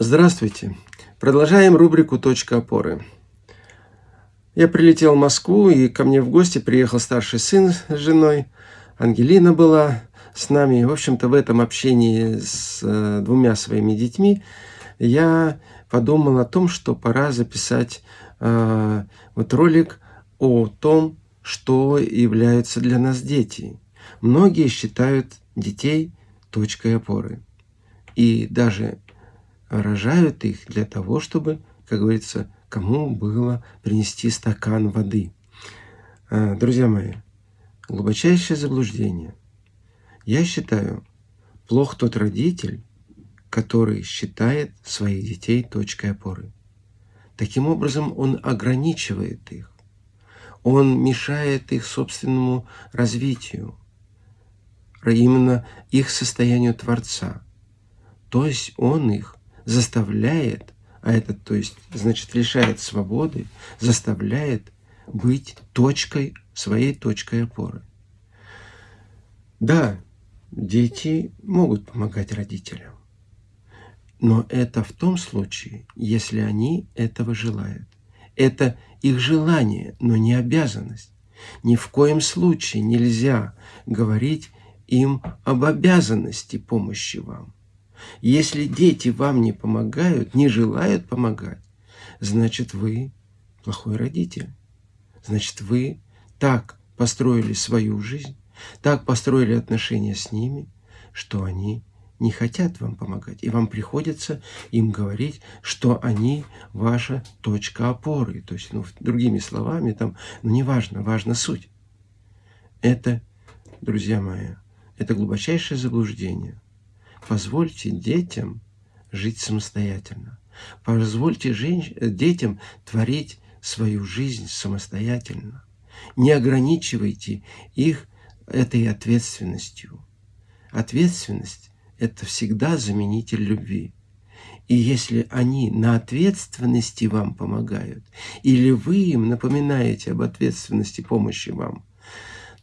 Здравствуйте! Продолжаем рубрику «Точка опоры». Я прилетел в Москву, и ко мне в гости приехал старший сын с женой. Ангелина была с нами. В общем-то, в этом общении с э, двумя своими детьми я подумал о том, что пора записать э, вот ролик о том, что являются для нас дети. Многие считают детей точкой опоры. И даже рожают их для того, чтобы, как говорится, кому было принести стакан воды. А, друзья мои, глубочайшее заблуждение. Я считаю, плох тот родитель, который считает своих детей точкой опоры. Таким образом, он ограничивает их. Он мешает их собственному развитию, именно их состоянию Творца. То есть он их заставляет, а это, то есть, значит, лишает свободы, заставляет быть точкой, своей точкой опоры. Да, дети могут помогать родителям, но это в том случае, если они этого желают. Это их желание, но не обязанность. Ни в коем случае нельзя говорить им об обязанности помощи вам. Если дети вам не помогают, не желают помогать, значит, вы плохой родитель. Значит, вы так построили свою жизнь, так построили отношения с ними, что они не хотят вам помогать. И вам приходится им говорить, что они ваша точка опоры. То есть, ну, другими словами, там, ну, не важно, важна суть. Это, друзья мои, это глубочайшее заблуждение – Позвольте детям жить самостоятельно. Позвольте женщ... детям творить свою жизнь самостоятельно. Не ограничивайте их этой ответственностью. Ответственность – это всегда заменитель любви. И если они на ответственности вам помогают, или вы им напоминаете об ответственности помощи вам,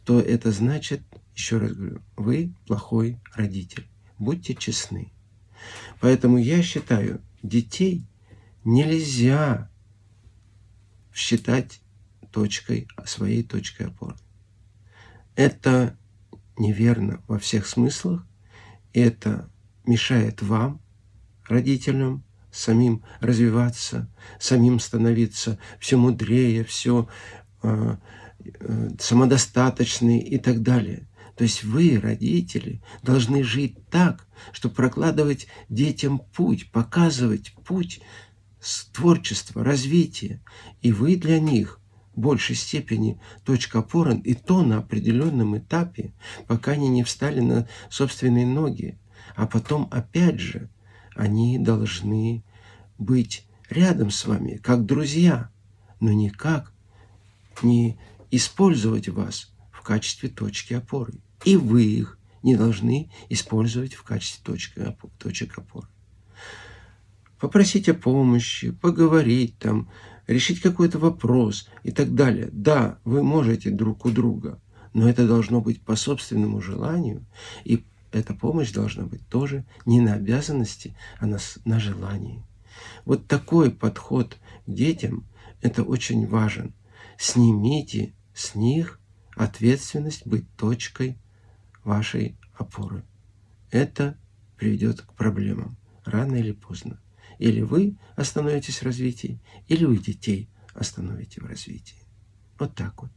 то это значит, еще раз говорю, вы плохой родитель. Будьте честны. Поэтому я считаю, детей нельзя считать точкой, своей точкой опоры. Это неверно во всех смыслах. Это мешает вам, родителям, самим развиваться, самим становиться все мудрее, все э, э, самодостаточные и так далее. То есть вы, родители, должны жить так, чтобы прокладывать детям путь, показывать путь творчества, развития. И вы для них в большей степени точка опоры, и то на определенном этапе, пока они не встали на собственные ноги. А потом, опять же, они должны быть рядом с вами, как друзья, но никак не использовать вас в качестве точки опоры и вы их не должны использовать в качестве точки, точек опоры. Попросить о помощи, поговорить там, решить какой-то вопрос и так далее. Да, вы можете друг у друга, но это должно быть по собственному желанию, и эта помощь должна быть тоже не на обязанности, а на, на желании. Вот такой подход к детям, это очень важен. Снимите с них ответственность быть точкой вашей опоры. Это приведет к проблемам рано или поздно. Или вы остановитесь в развитии, или вы детей остановите в развитии. Вот так вот.